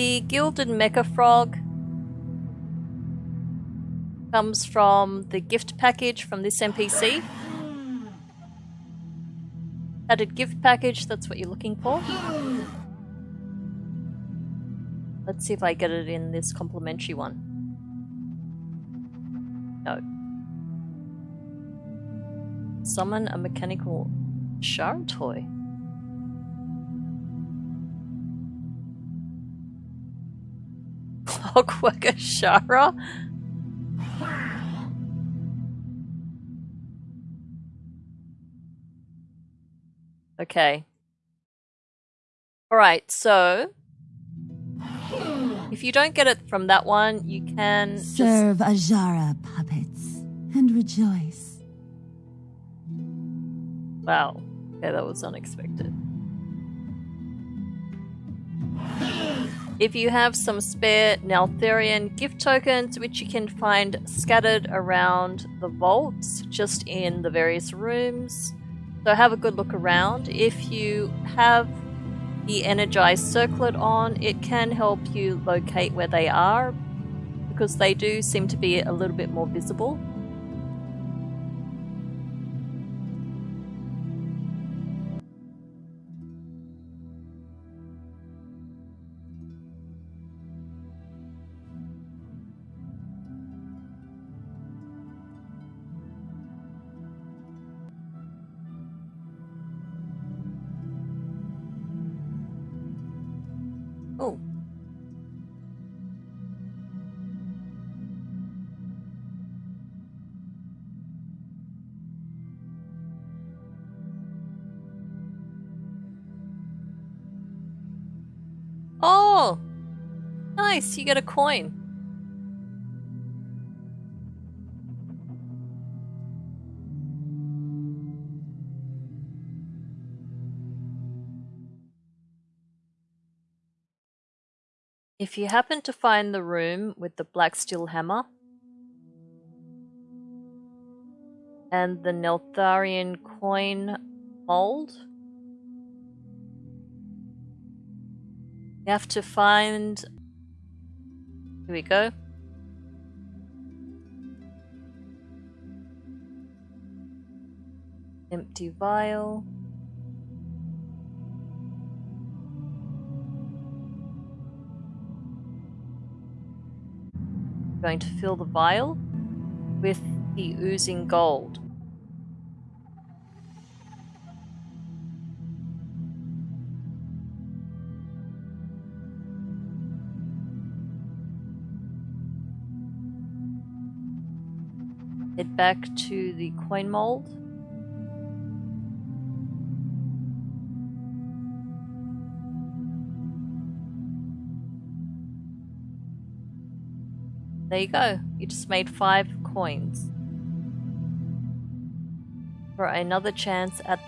The Gilded Mecha Frog comes from the gift package from this NPC. Added gift package, that's what you're looking for. Let's see if I get it in this complimentary one. No. Summon a mechanical Shara toy. Clockwork Azshara? Okay. Alright, so if you don't get it from that one, you can serve just... Azshara puppets and rejoice. Wow. Okay, that was unexpected. If you have some spare Neltharion gift tokens, which you can find scattered around the vaults, just in the various rooms, so have a good look around. If you have the energized circlet on, it can help you locate where they are because they do seem to be a little bit more visible. Oh. Oh. nice, you get a coin. If you happen to find the room with the black steel hammer and the Neltharion coin mold, you have to find here we go. Empty vial. Going to fill the vial with the oozing gold. Head back to the coin mold. There you go. You just made five coins. For another chance at